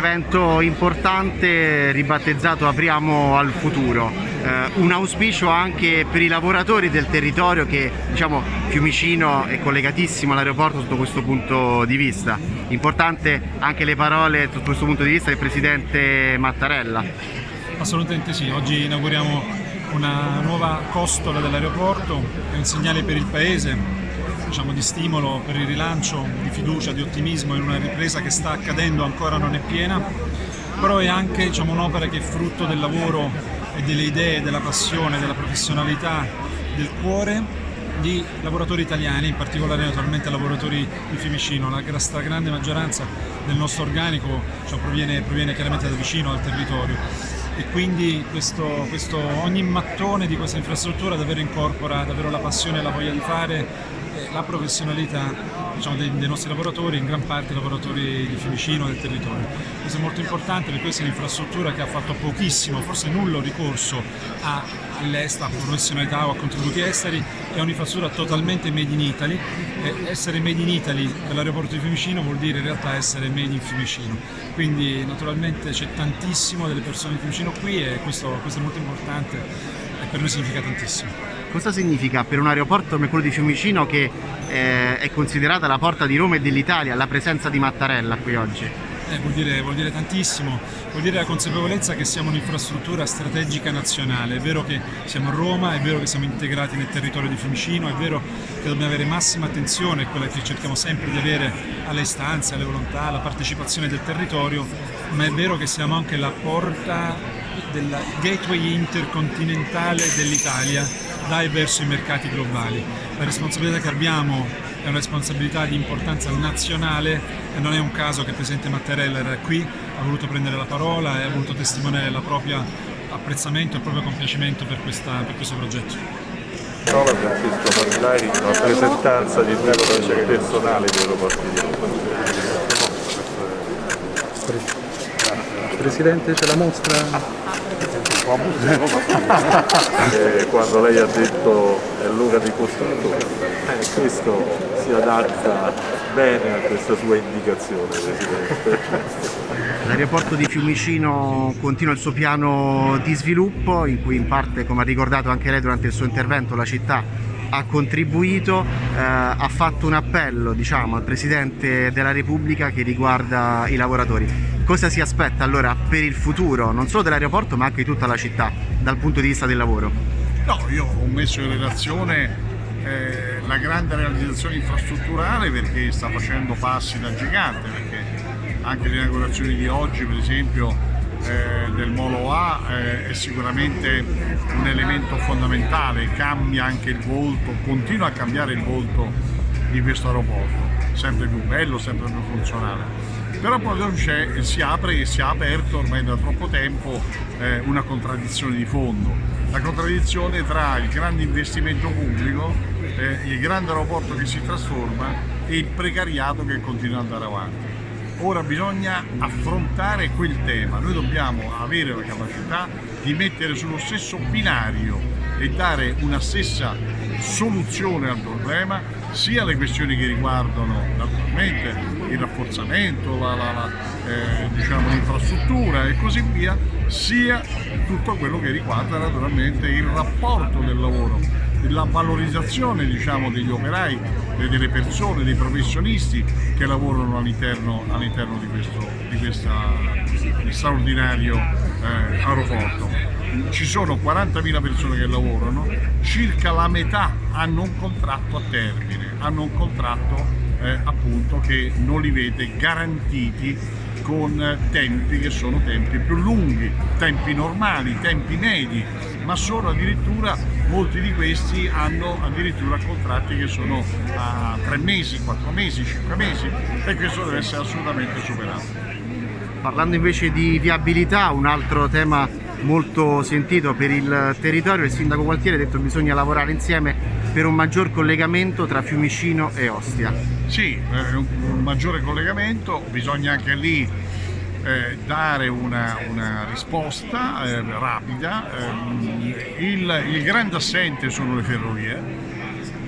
evento importante ribattezzato Apriamo al futuro, eh, un auspicio anche per i lavoratori del territorio che diciamo Fiumicino è collegatissimo all'aeroporto sotto questo punto di vista. Importante anche le parole sotto questo punto di vista del Presidente Mattarella. Assolutamente sì, oggi inauguriamo una nuova costola dell'aeroporto, è un segnale per il Paese, diciamo, di stimolo per il rilancio, di fiducia, di ottimismo in una ripresa che sta accadendo, ancora non è piena, però è anche diciamo, un'opera che è frutto del lavoro e delle idee, della passione, della professionalità, del cuore di lavoratori italiani, in particolare naturalmente lavoratori di Fiumicino. La stragrande maggioranza del nostro organico cioè, proviene, proviene chiaramente da vicino al territorio e quindi questo, questo, ogni mattone di questa infrastruttura davvero incorpora davvero la passione e la voglia di fare la professionalità diciamo, dei, dei, nostri lavoratori, in gran parte lavoratori di Fiumicino e del territorio. Questo è molto importante perché questa è un'infrastruttura che ha fatto pochissimo, forse nullo ricorso all'estero, a professionalità o a contributi esteri, è un'infrastruttura totalmente made in Italy. E essere made in Italy per di Fiumicino vuol dire in realtà essere made in Fiumicino. Quindi naturalmente c'è tantissimo delle persone di Fiumicino qui e questo, questo è molto importante per noi significa tantissimo. Cosa significa per un aeroporto come quello di Fiumicino che eh, è considerata la porta di Roma e dell'Italia la presenza di Mattarella qui oggi? Eh, vuol, dire, vuol, dire, tantissimo, vuol dire la consapevolezza che siamo un'infrastruttura strategica nazionale, è vero che siamo a Roma, è vero che siamo integrati nel territorio di Fiumicino, è vero che dobbiamo avere massima attenzione, quella che cerchiamo sempre di avere alle istanze, alle volontà, alla partecipazione del territorio, ma è vero che siamo anche la porta del gateway intercontinentale dell'Italia dai verso i mercati globali. La responsabilità che abbiamo è una responsabilità di importanza nazionale e non è un caso che il Presidente Mattarella era qui, ha voluto prendere la parola e ha voluto testimoniare il proprio apprezzamento e il proprio compiacimento per, questa, per questo progetto. Trova Francesco in rappresentanza di il personale di Aeroporti di Roma. Presidente, c'è la mostra? eh, quando lei ha detto è l'ora di costruttore, eh, questo si adatta bene a questa sua indicazione Presidente. L'aeroporto di Fiumicino continua il suo piano di sviluppo in cui in parte, come ha ricordato anche lei durante il suo intervento, la città ha contribuito, eh, ha fatto un appello diciamo, al Presidente della Repubblica che riguarda i lavoratori. Cosa si aspetta allora per il futuro, non solo dell'aeroporto ma anche di tutta la città, dal punto di vista del lavoro? No, io ho messo in relazione eh, la grande realizzazione infrastrutturale perché sta facendo passi da gigante, perché anche le inaugurazioni di oggi per esempio eh, del Molo A eh, è sicuramente un elemento fondamentale, cambia anche il volto, continua a cambiare il volto di questo aeroporto, sempre più bello, sempre più funzionale però poi si apre e si è aperto ormai da troppo tempo eh, una contraddizione di fondo, la contraddizione tra il grande investimento pubblico, eh, il grande aeroporto che si trasforma e il precariato che continua ad andare avanti. Ora bisogna affrontare quel tema, noi dobbiamo avere la capacità di mettere sullo stesso binario e dare una stessa soluzione al problema sia le questioni che riguardano naturalmente il rafforzamento, eh, diciamo, l'infrastruttura e così via, sia tutto quello che riguarda naturalmente il rapporto del lavoro, la valorizzazione diciamo, degli operai, delle persone, dei professionisti che lavorano all'interno all di questo di questa, straordinario eh, aeroporto ci sono 40.000 persone che lavorano, circa la metà hanno un contratto a termine, hanno un contratto eh, appunto che non li vede garantiti con tempi che sono tempi più lunghi, tempi normali, tempi medi, ma sono addirittura, molti di questi hanno addirittura contratti che sono a 3 mesi, 4 mesi, 5 mesi e questo deve essere assolutamente superato. Parlando invece di viabilità, un altro tema molto sentito per il territorio, il sindaco Gualtieri ha detto che bisogna lavorare insieme per un maggior collegamento tra Fiumicino e Ostia. Sì, eh, un maggiore collegamento, bisogna anche lì eh, dare una, una risposta eh, rapida. Il, il grande assente sono le ferrovie,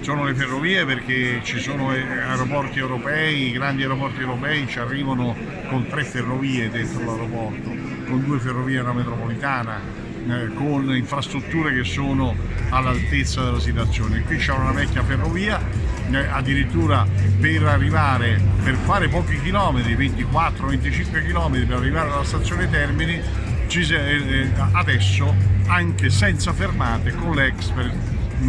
sono le ferrovie perché ci sono aeroporti europei, i grandi aeroporti europei ci arrivano con tre ferrovie dentro l'aeroporto, con due ferrovie e una metropolitana, eh, con infrastrutture che sono all'altezza della situazione. Qui c'è una vecchia ferrovia, eh, addirittura per arrivare, per fare pochi chilometri, 24-25 km per arrivare alla stazione Termini, eh, adesso anche senza fermate con l'Express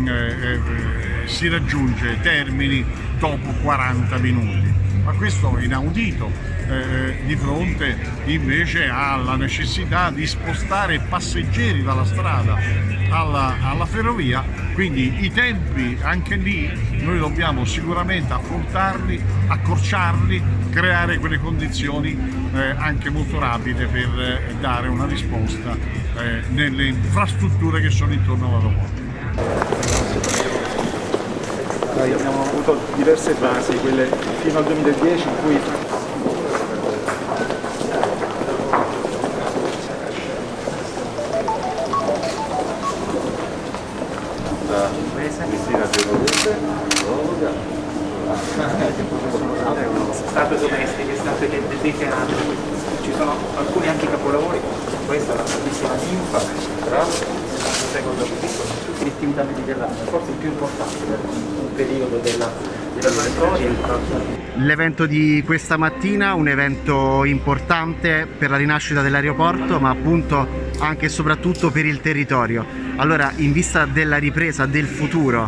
eh, eh, si raggiunge Termini dopo 40 minuti. Ma questo è inaudito eh, di fronte invece alla necessità di spostare passeggeri dalla strada alla, alla, ferrovia, quindi i tempi anche lì noi dobbiamo sicuramente affrontarli, accorciarli, creare quelle condizioni eh, anche molto rapide per eh, dare una risposta eh, nelle infrastrutture che sono intorno all'aeroporto. Abbiamo avuto diverse fasi, quelle fino al 2010 in cui statue domestiche, statue dei teatri, ci sono alcuni anche capolavori, questa è una bellissima ninfa, secondo tutti l'attività mediterranea, forse il più importante per un periodo della, della storia. L'evento di questa mattina, un evento importante per la rinascita dell'aeroporto, ma appunto anche e soprattutto per il territorio. Allora, in vista della ripresa del futuro,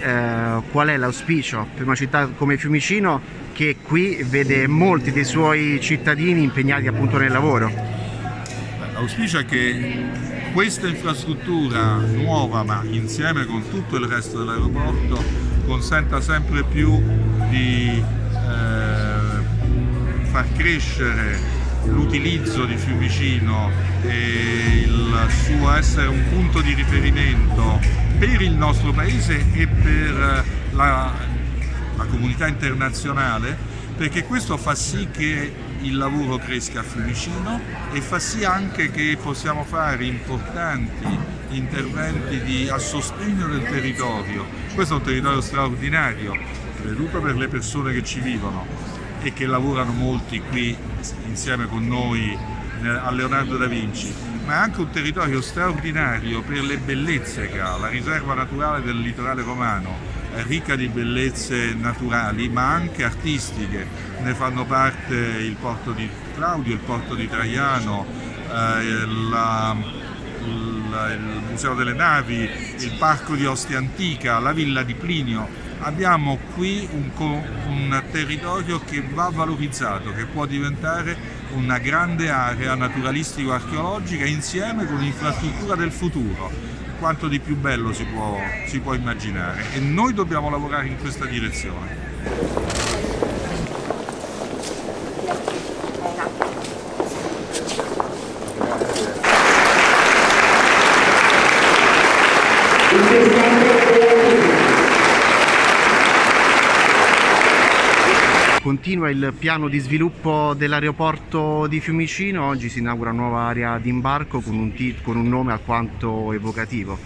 eh, qual è l'auspicio per una città come Fiumicino che qui vede molti dei suoi cittadini impegnati appunto nel lavoro? L'auspicio è che questa infrastruttura nuova, ma insieme con tutto il resto dell'aeroporto, consenta sempre più di eh, far crescere l'utilizzo di Fiumicino e il suo essere un punto di riferimento per il nostro paese e per la, la comunità internazionale perché questo fa sì che il lavoro cresca a Fiumicino e fa sì anche che possiamo fare importanti interventi di, a sostegno del territorio. Questo è un territorio straordinario, soprattutto per le persone che ci vivono e che lavorano molti qui insieme con noi a Leonardo da Vinci, ma è anche un territorio straordinario per le bellezze che ha, la riserva naturale del litorale romano, ricca di bellezze naturali ma anche artistiche, ne fanno parte il porto di Claudio, il porto di Traiano, eh, la, la, il Museo delle Navi, il Parco di Ostia Antica, la Villa di Plinio. Abbiamo qui un, un territorio che va valorizzato, che può diventare una grande area naturalistico-archeologica insieme con l'infrastruttura del futuro quanto di più bello si può, si può immaginare e noi dobbiamo lavorare in questa direzione. Continua il piano di sviluppo dell'aeroporto di Fiumicino, oggi si inaugura una nuova area di imbarco con un, con un nome alquanto evocativo.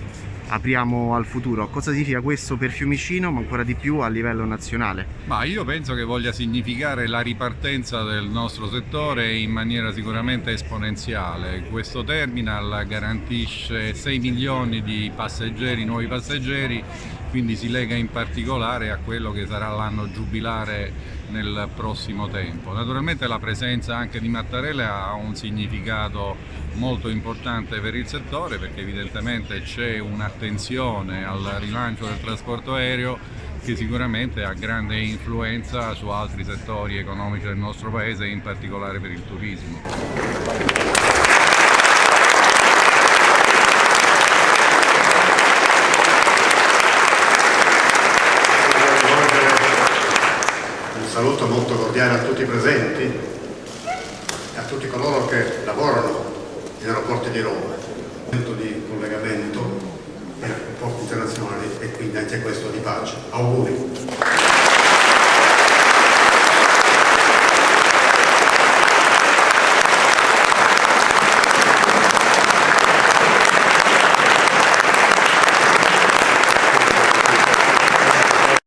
Apriamo al futuro. Cosa significa questo per Fiumicino, ma ancora di più a livello nazionale? Ma io penso che voglia significare la ripartenza del nostro settore in maniera sicuramente esponenziale. Questo terminal garantisce 6 milioni di passeggeri, nuovi passeggeri, quindi si lega in particolare a quello che sarà l'anno giubilare nel prossimo tempo. Naturalmente la presenza anche di Mattarella ha un significato molto importante per il settore perché evidentemente c'è un'attenzione al rilancio del trasporto aereo che sicuramente ha grande influenza su altri settori economici del nostro paese in particolare per il turismo. Saluto molto cordiale a tutti i presenti, a tutti coloro che lavorano negli aeroporti di Roma, di collegamento per rapporti internazionali e quindi anche questo di pace. Auguri!